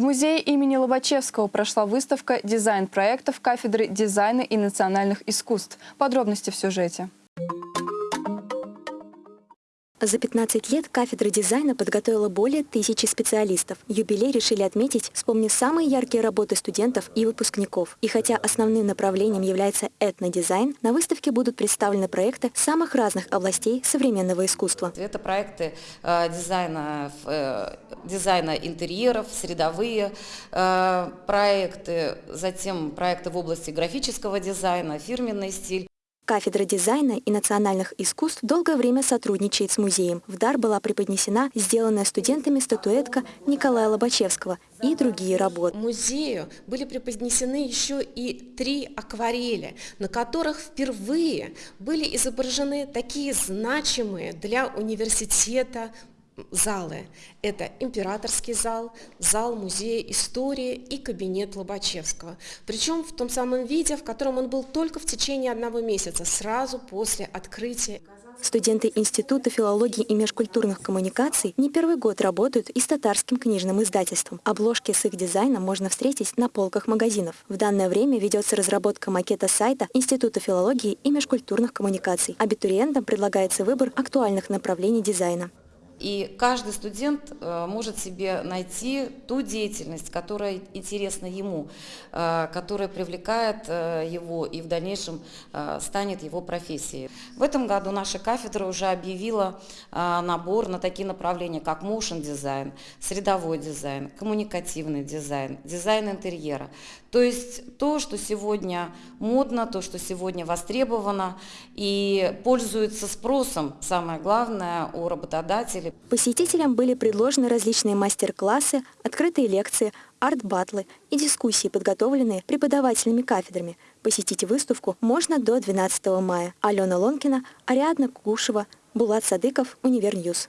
В музее имени Лобачевского прошла выставка «Дизайн проектов кафедры дизайна и национальных искусств». Подробности в сюжете. За 15 лет кафедра дизайна подготовила более тысячи специалистов. Юбилей решили отметить, вспомнив самые яркие работы студентов и выпускников. И хотя основным направлением является этнодизайн, на выставке будут представлены проекты самых разных областей современного искусства. Это проекты э, дизайна, э, дизайна интерьеров, средовые э, проекты, затем проекты в области графического дизайна, фирменный стиль. Кафедра дизайна и национальных искусств долгое время сотрудничает с музеем. В дар была преподнесена сделанная студентами статуэтка Николая Лобачевского и другие работы. Музею были преподнесены еще и три акварели, на которых впервые были изображены такие значимые для университета залы. Это императорский зал, зал музея истории и кабинет Лобачевского. Причем в том самом виде, в котором он был только в течение одного месяца, сразу после открытия. Студенты Института филологии и межкультурных коммуникаций не первый год работают и с татарским книжным издательством. Обложки с их дизайном можно встретить на полках магазинов. В данное время ведется разработка макета сайта Института филологии и межкультурных коммуникаций. Абитуриентам предлагается выбор актуальных направлений дизайна. И каждый студент э, может себе найти ту деятельность, которая интересна ему, э, которая привлекает э, его и в дальнейшем станет его профессией. В этом году наша кафедра уже объявила набор на такие направления, как motion дизайн, средовой дизайн, коммуникативный дизайн, дизайн интерьера. То есть то, что сегодня модно, то, что сегодня востребовано и пользуется спросом, самое главное, у работодателей Посетителям были предложены различные мастер-классы, открытые лекции, арт-батлы и дискуссии, подготовленные преподавателями кафедрами. Посетить выставку можно до 12 мая. Алена Лонкина, Ариадна Кукушева, Булат Садыков, Универ News.